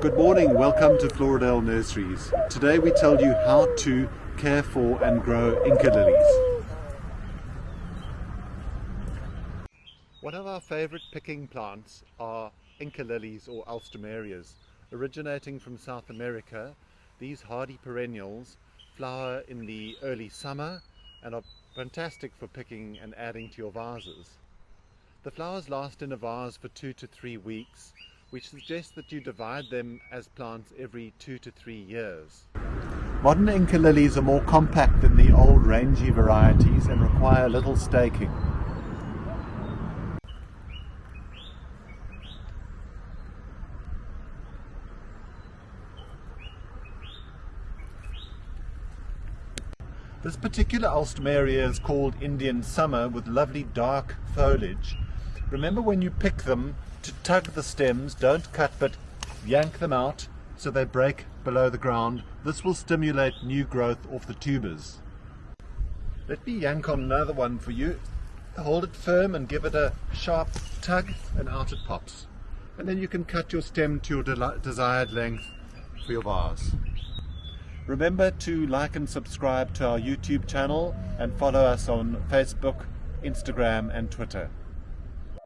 Good morning, welcome to Floridale Nurseries. Today we tell you how to care for and grow Inca lilies. One of our favourite picking plants are Inca lilies or alstroemerias. Originating from South America, these hardy perennials flower in the early summer and are fantastic for picking and adding to your vases. The flowers last in a vase for two to three weeks which suggests that you divide them as plants every two to three years. Modern Inca lilies are more compact than the old rangy varieties and require little staking. This particular alstroemeria is called Indian Summer with lovely dark foliage. Remember when you pick them to tug the stems, don't cut but yank them out so they break below the ground. This will stimulate new growth off the tubers. Let me yank on another one for you. Hold it firm and give it a sharp tug and out it pops. And then you can cut your stem to your de desired length for your vase. Remember to like and subscribe to our YouTube channel and follow us on Facebook, Instagram and Twitter.